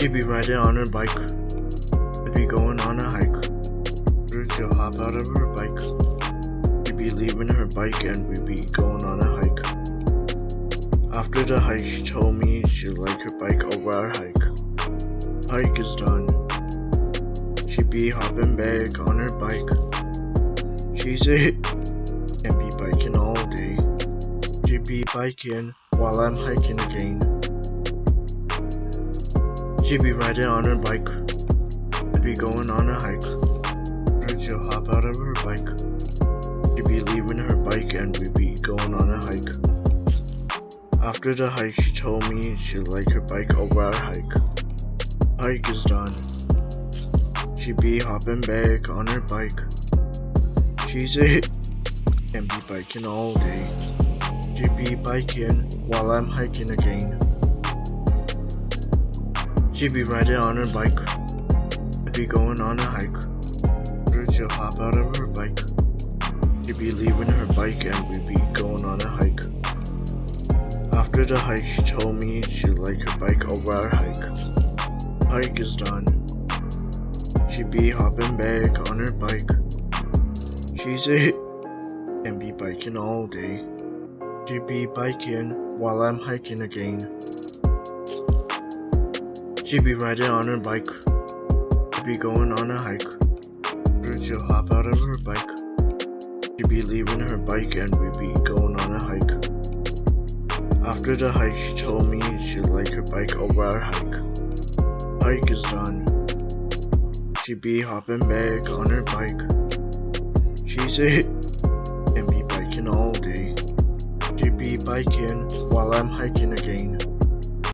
She be riding on her bike. We be going on a hike. She'll hop out of her bike. She be leaving her bike and we'd be going on a hike. After the hike, she told me she like her bike over our hike. Hike is done. She'd be hopping back on her bike. She's it and be biking all day. She'd be biking while I'm hiking again. She be riding on her bike. I be going on a hike. She'll hop out of her bike. She be leaving her bike and we be going on a hike. After the hike, she told me she'd like her bike over our hike. Hike is done. She'd be hopping back on her bike. She's it and be biking all day. She be biking while I'm hiking again. She be riding on her bike. I be going on a hike. She'll hop out of her bike. She'd be leaving her bike and we'd be going on a hike. After the hike, she told me she'd like her bike over our hike. Hike is done. She'd be hopping back on her bike. She's it and be biking all day. She be biking while I'm hiking again. She be riding on her bike. She'd be going on a hike. She'll hop out of her bike. She'd be leaving her bike and we'd be going on a hike. After the hike, she told me she'd like her bike over our hike. Hike is done. She'd be hopping back on her bike. She's it and be biking all day. She be biking while I'm hiking again.